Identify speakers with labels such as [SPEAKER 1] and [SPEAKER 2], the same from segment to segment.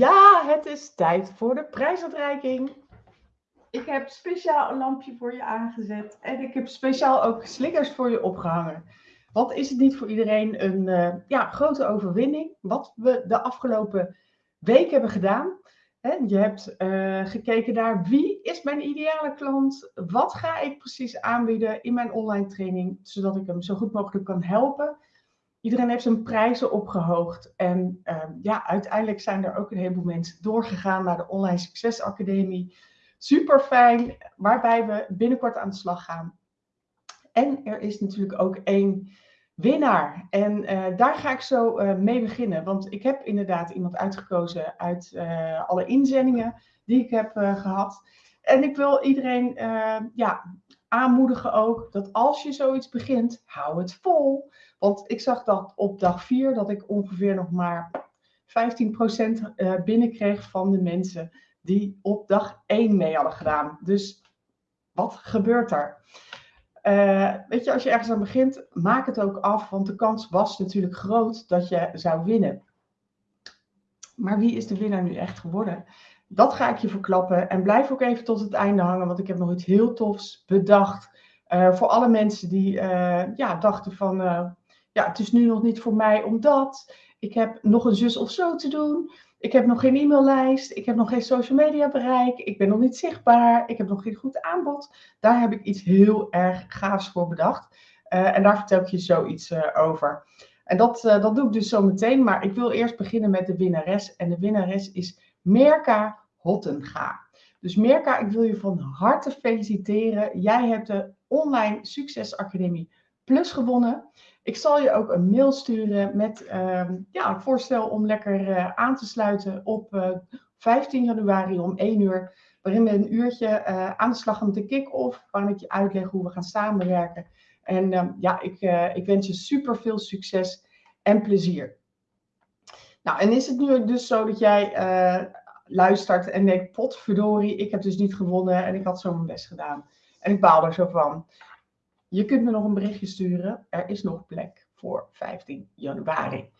[SPEAKER 1] Ja, het is tijd voor de prijsuitreiking. Ik heb speciaal een lampje voor je aangezet en ik heb speciaal ook slikkers voor je opgehangen. Wat is het niet voor iedereen een uh, ja, grote overwinning? Wat we de afgelopen week hebben gedaan. je hebt uh, gekeken naar wie is mijn ideale klant? Wat ga ik precies aanbieden in mijn online training, zodat ik hem zo goed mogelijk kan helpen? Iedereen heeft zijn prijzen opgehoogd. En uh, ja, uiteindelijk zijn er ook een heleboel mensen doorgegaan naar de Online Succes Academie. Super fijn, waarbij we binnenkort aan de slag gaan. En er is natuurlijk ook één winnaar. En uh, daar ga ik zo uh, mee beginnen. Want ik heb inderdaad iemand uitgekozen uit uh, alle inzendingen die ik heb gehad. En ik wil iedereen ja, aanmoedigen ook dat als je zoiets begint, hou het vol. Want ik zag dat op dag 4 dat ik ongeveer nog maar 15% binnenkreeg van de mensen die op dag 1 mee hadden gedaan. Dus wat gebeurt er? Uh, weet je, als je ergens aan begint, maak het ook af, want de kans was natuurlijk groot dat je zou winnen. Maar wie is de winnaar nu echt geworden? Dat ga ik je verklappen. En blijf ook even tot het einde hangen, want ik heb nog iets heel tofs bedacht. Uh, voor alle mensen die uh, ja, dachten van, ja, het is nu nog niet voor mij omdat ik heb nog een zus of zo te doen. Ik heb nog geen e-maillijst. Ik heb nog geen social media bereik. Ik ben nog niet zichtbaar. Ik heb nog geen goed aanbod. Daar heb ik iets heel erg gaafs voor bedacht. En daar vertel ik je zoiets over. En dat, dat doe ik dus zo meteen. Maar ik wil eerst beginnen met de winnares. En de winnares is Merka Hottenga. Dus Merka, ik wil je van harte feliciteren. Jij hebt de Online Succes Academie Plus gewonnen. Ik zal je ook een mail sturen met uh, ja, een voorstel om lekker uh, aan te sluiten op uh, eh, 15 januari om 1 uur. Waarin we een uurtje uh, aan de slag gaan met de kick-off. Waarin ik je uitleg hoe we gaan samenwerken. En ehm, ja, ik, ik wens je super veel succes en plezier. Nou, en is het nu dus zo dat jij luistert en denkt, potverdorie, ik heb dus niet gewonnen en ik had zo mijn best gedaan. En ik baal er zo van. Je kunt me nog een berichtje sturen. Er is nog plek voor 15 januari.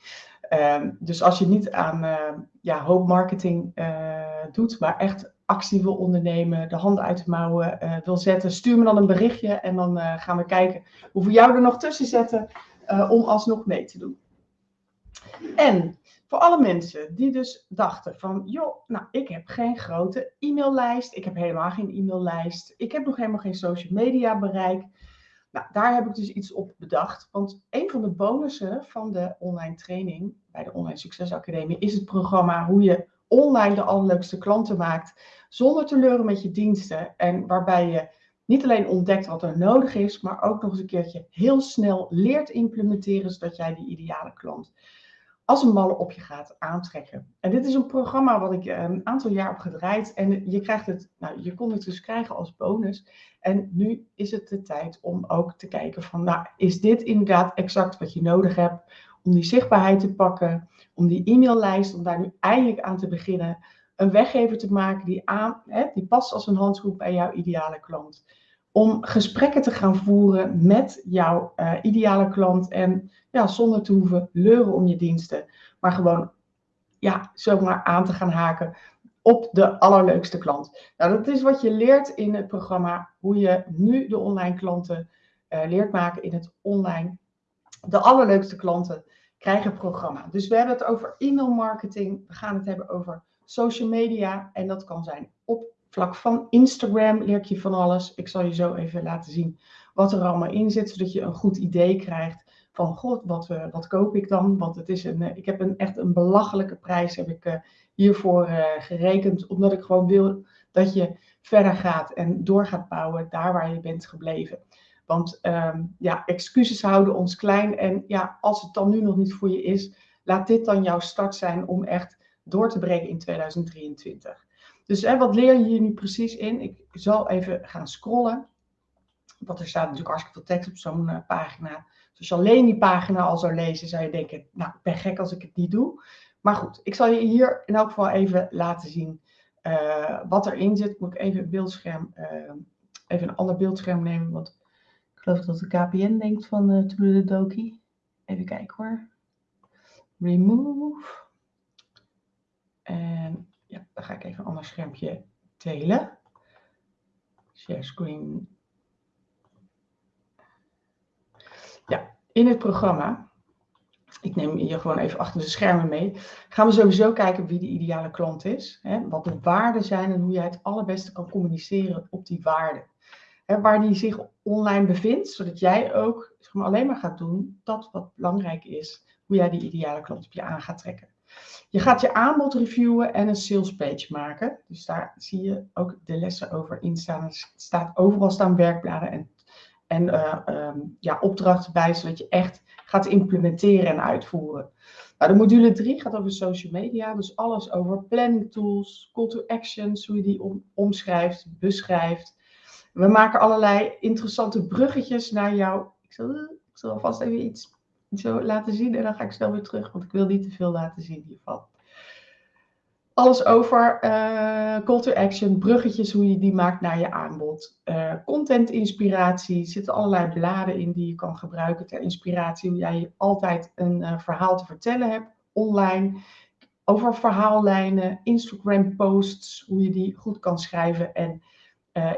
[SPEAKER 1] Um, dus als je niet aan uh, ja, hoop marketing uh, doet, maar echt actie wil ondernemen, de handen uit de mouwen wil zetten, stuur me dan een berichtje en dan gaan we kijken hoe we jou er nog tussen zetten om alsnog mee te doen. En voor alle mensen die dus dachten van, joh, nou, ik heb geen grote e-maillijst, ik heb helemaal geen e-maillijst, ik heb nog helemaal geen social media bereik. Nou, daar heb ik dus iets op bedacht. Want een van de bonussen van de online training bij de Online Succes Academie is het programma hoe je online de allerleukste klanten maakt zonder te leuren met je diensten. En waarbij je niet alleen ontdekt wat er nodig is, maar ook nog eens een keertje heel snel leert implementeren zodat jij die ideale klant als een malle op je gaat aantrekken. En dit is een programma wat ik eh, een aantal jaar heb gedraaid. En je krijgt het, nou, je kon het dus krijgen als bonus. En nu is het de tijd om ook te kijken van, nou, is dit inderdaad exact wat je nodig hebt om die zichtbaarheid te pakken, om die e-maillijst, om daar nu eindelijk aan te beginnen, een weggever te maken die, aan, hè, die past als een handschoen bij jouw ideale klant. Om gesprekken te gaan voeren met jouw uh, ideale klant en ja, zonder te hoeven leuren om je diensten, maar gewoon ja, zomaar aan te gaan haken op de allerleukste klant. Nou, dat is wat je leert in het programma, hoe je nu de online klanten uh, leert maken in het online. De allerleukste klanten krijgen programma. Dus we hebben het over e-mail marketing, we gaan het hebben over social media en dat kan zijn op vlak van Instagram leer ik je van alles. Ik zal je zo even laten zien wat er allemaal in zit, zodat je een goed idee krijgt van god, wat, uh, wat koop ik dan? Want het is een, uh, ik heb een, echt een belachelijke prijs heb ik, uh, hiervoor gerekend, omdat ik gewoon wil dat je verder gaat en door gaat bouwen daar waar je bent gebleven. Want um, ja, excuses houden ons klein en ja, als het dan nu nog niet voor je is, laat dit dan jouw start zijn om echt door te breken in 2023. Dus hè, wat leer je hier nu precies in? Ik zal even gaan scrollen. Want er staat natuurlijk hartstikke veel tekst op zo'n pagina. Dus als je alleen die pagina al zou lezen, zou je denken, nou, ik ben gek als ik het niet doe. Maar goed, ik zal je hier in elk geval even laten zien uh, wat erin zit. Moet ik even een beeldscherm, uh, even een ander beeldscherm nemen, want ik geloof dat de KPN denkt van uh, de Doki. Even kijken hoor. Remove. En ja, dan ga ik even een ander schermpje delen. Share screen. Ja, in het programma, ik neem je gewoon even achter de schermen mee, gaan we sowieso kijken wie de ideale klant is. Hè, wat de waarden zijn en hoe jij het allerbeste kan communiceren op die waarden. Waar die zich online bevindt, zodat jij ook zeg maar, alleen maar gaat doen dat wat belangrijk is, hoe jij die ideale klant op je aan gaat trekken. Je gaat je aanbod reviewen en een sales page maken. Dus daar zie je ook de lessen over in staan. Er staat overal staan werkbladen en, en uh, um, ja, opdrachten bij, zodat je echt gaat implementeren en uitvoeren. Nou, de module 3 gaat over social media, dus alles over planning tools, call to actions, hoe je die om, omschrijft, beschrijft. We maken allerlei interessante bruggetjes naar jou. Ik zal, ik zal alvast even iets zo laten zien en dan ga ik snel weer terug, want ik wil niet te veel laten zien hiervan. Alles over uh, call to action, bruggetjes, hoe je die maakt naar je aanbod. Uh, content inspiratie, zitten allerlei bladen in die je kan gebruiken ter inspiratie. Hoe jij altijd een uh, verhaal te vertellen hebt online. Over verhaallijnen, Instagram posts, hoe je die goed kan schrijven en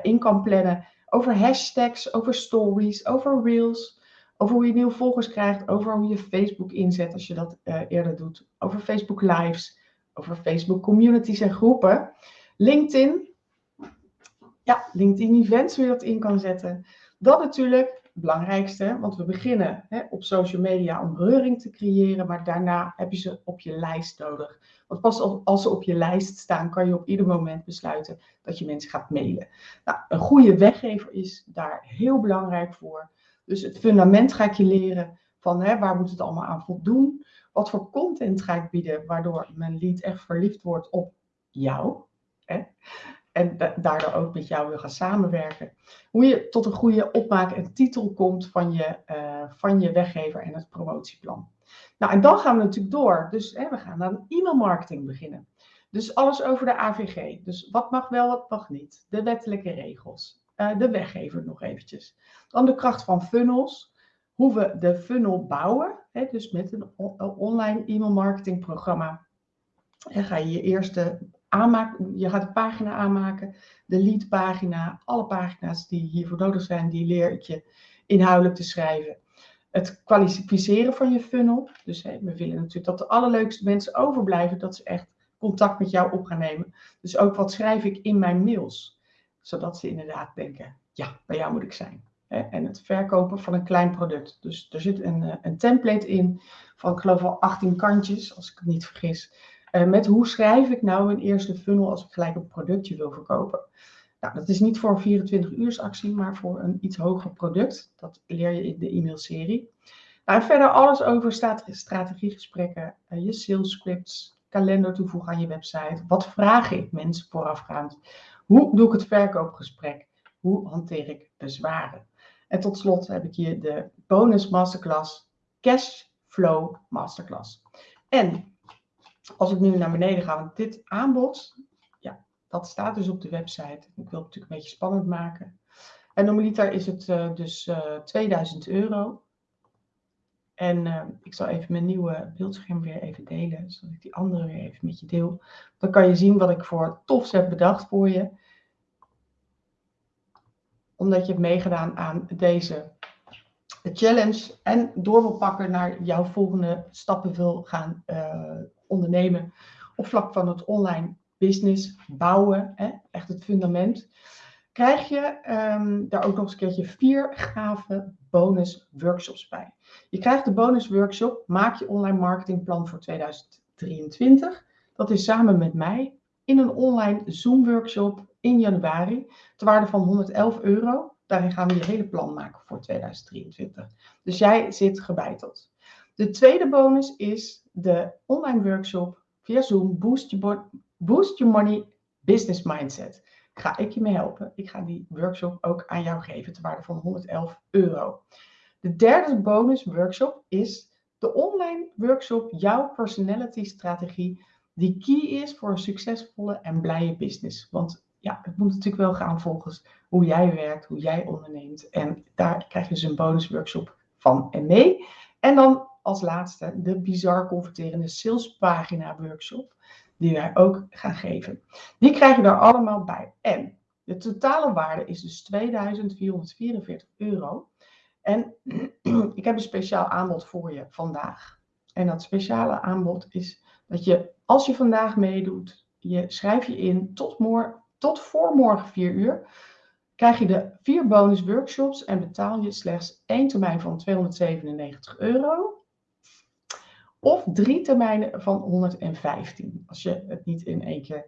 [SPEAKER 1] in kan plannen. Over hashtags, over stories, over reels over hoe je nieuwe volgers krijgt, over hoe je Facebook inzet als je dat uh, eerder doet, over Facebook Lives, over Facebook communities en groepen. LinkedIn, ja, LinkedIn events, hoe je dat in kan zetten. Dat natuurlijk het belangrijkste, want we beginnen hè, op social media om reuring te creëren, maar daarna heb je ze op je lijst nodig. Want pas als ze op je lijst staan, kan je op ieder moment besluiten dat je mensen gaat mailen. Nou, een goede weggever is daar heel belangrijk voor. Dus het fundament ga ik je leren van hè, waar moet het allemaal aan voldoen. Wat voor content ga ik bieden waardoor mijn lead echt verliefd wordt op jou. Hè? En daardoor ook met jou wil gaan samenwerken. Hoe je tot een goede opmaak en titel komt van je, uh, van je weggever en het promotieplan. Nou, en dan gaan we natuurlijk door. Dus hè, we gaan aan e-mail marketing beginnen. Dus alles over de AVG. Dus wat mag wel, wat mag niet. De wettelijke regels. Uh, de weggever nog eventjes. Dan de kracht van funnels. Hoe we de funnel bouwen. Hè, dus met een online e-mail marketing programma. En ga je je eerste aanmaken. Je gaat de pagina aanmaken. De lead pagina. Alle pagina's die hiervoor nodig zijn. Die leer ik je inhoudelijk te schrijven. Het kwalificeren van je funnel. Dus hè, we willen natuurlijk dat de allerleukste mensen overblijven. Dat ze echt contact met jou op gaan nemen. Dus ook wat schrijf ik in mijn mails. Zodat ze inderdaad denken, ja, bij jou moet ik zijn en het verkopen van een klein product. Dus er zit een, eh, een template in van, ik geloof wel 18 kantjes, als ik het niet vergis. Uh, met hoe schrijf ik nou een eerste funnel als ik gelijk een productje wil verkopen. Nou, dat is niet voor een 24 uurs actie, maar voor een iets hoger product. Dat leer je in de e-mailserie. Nou, verder alles over strategiegesprekken, uh, je sales scripts, kalender toevoegen aan je website. Wat vraag ik mensen voorafgaand? Hoe doe ik het verkoopgesprek? Hoe hanteer ik bezwaren? En tot slot heb ik hier de bonus masterclass Cash Flow Masterclass. En als ik nu naar beneden ga, want dit aanbod, ja, dat staat dus op de website. Ik wil het natuurlijk een beetje spannend maken. En normaliter is het uh, dus uh, eh, 2000 euro. En uh, ik zal even mijn nieuwe beeldscherm weer even delen, zodat ik die andere weer even met je deel. Dan kan je zien wat ik voor tofs heb bedacht voor je omdat je hebt meegedaan aan deze challenge en door wil pakken naar jouw volgende stappen wil gaan uh, ondernemen op vlak van het online business bouwen, hè, echt het fundament, krijg je um, daar ook nog eens een keertje vier gave bonus workshops bij. Je krijgt de bonus workshop Maak je online marketingplan voor 2023. Dat is samen met mij in een online Zoom workshop in januari, ter waarde van 111 euro. Daarin gaan we je hele plan maken voor 2023. Dus jij zit gebeiteld. De tweede bonus is de online workshop via Zoom Boost Boost Your Money Business Mindset. Ga ik je mee helpen. Ik ga die workshop ook aan jou geven ter waarde van 111 euro. De derde bonus workshop is de online workshop Jouw Personality Strategie, die key is voor een succesvolle en blije business. Want ja, het moet natuurlijk wel gaan volgens hoe jij werkt, hoe jij onderneemt. En daar krijg je dus een bonusworkshop van en mee. En dan als laatste de bizar converterende salespagina workshop. Die wij ook gaan geven. Die krijg je er allemaal bij. En de totale waarde is dus 2444 euro. En ik heb een speciaal aanbod voor je vandaag. En dat speciale aanbod is dat je, als je vandaag meedoet, je schrijf je in tot, morgen, tot voor morgen 4 uur, krijg je de vier bonus workshops en betaal je slechts één termijn van 297 euro. Of drie termijnen van 115, als je het niet in één keer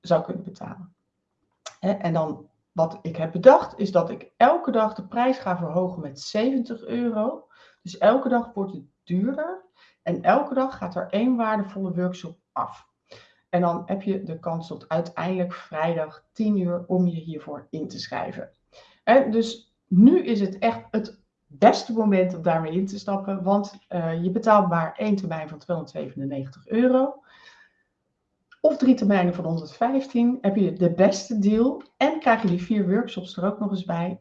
[SPEAKER 1] zou kunnen betalen. En dan wat ik heb bedacht, is dat ik elke dag de prijs ga verhogen met 70 euro. Dus elke dag wordt het duurder. En elke dag gaat er één waardevolle workshop af. En dan heb je de kans tot uiteindelijk vrijdag 10 uur om je hiervoor in te schrijven. En dus nu is het echt het beste moment om daarmee in te stappen, want uh, je betaalt maar één termijn van 297 euro. Of drie termijnen van 115 heb je de beste deal en krijg je die vier workshops er ook nog eens bij.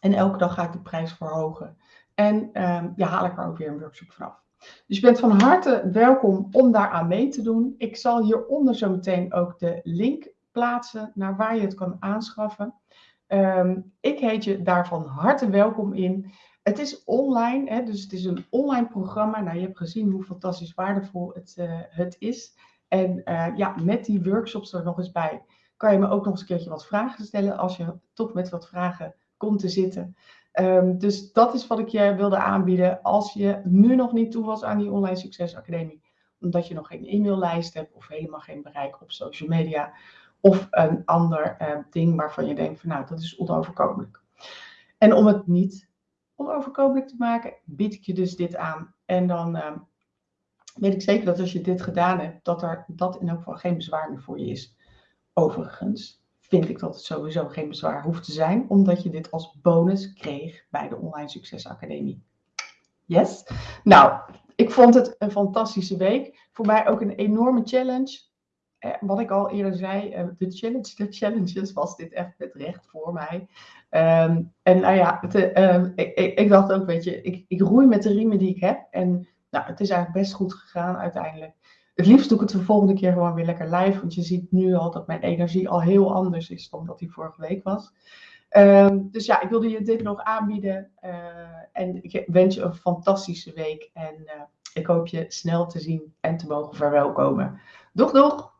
[SPEAKER 1] En elke dag ga ik de prijs verhogen. En um, ja, haal ik er ook weer een workshop vanaf. Dus je bent van harte welkom om daar aan mee te doen. Ik zal hieronder zo meteen ook de link plaatsen naar waar je het kan aanschaffen. Um, ik heet je daar van harte welkom in. Het is online, hè, dus het is een online programma. Nou, je hebt gezien hoe fantastisch waardevol het, uh, het is. En uh, ja, met die workshops er nog eens bij, kan je me ook nog eens een keertje wat vragen stellen als je toch met wat vragen komt te zitten. Um, dus dat is wat ik je wilde aanbieden. Als je nu nog niet toe was aan die Online Succes Academie, omdat je nog geen e-maillijst hebt of helemaal geen bereik op social media of een ander uh, ding waarvan je denkt van nou, dat is onoverkomelijk. En om het niet onoverkomelijk te maken, bied ik je dus dit aan. En dan uh, weet ik zeker dat als je dit gedaan hebt, dat er dat in elk geval geen bezwaar meer voor je is. Overigens vind ik dat het sowieso geen bezwaar hoeft te zijn, omdat je dit als bonus kreeg bij de Online Succes Academie. Yes? Nou, ik vond het een fantastische week. Voor mij ook een enorme challenge. Eh, wat ik al eerder zei, eh, de challenge, de challenges was dit echt met recht voor mij. Um, en nou ja, uh, ik, ik, dacht ook, weet je, ik, ik roei met de riemen die ik heb. En nou, het is eigenlijk best goed gegaan uiteindelijk. Het liefst doe ik het de volgende keer gewoon weer lekker live. Want je ziet nu al dat mijn energie al heel anders is dan dat die vorige week was. Um, dus ja, ik wilde je dit nog aanbieden. Uh, en ik wens je een fantastische week. En uh, ik hoop je snel te zien en te mogen verwelkomen. Doeg, doeg!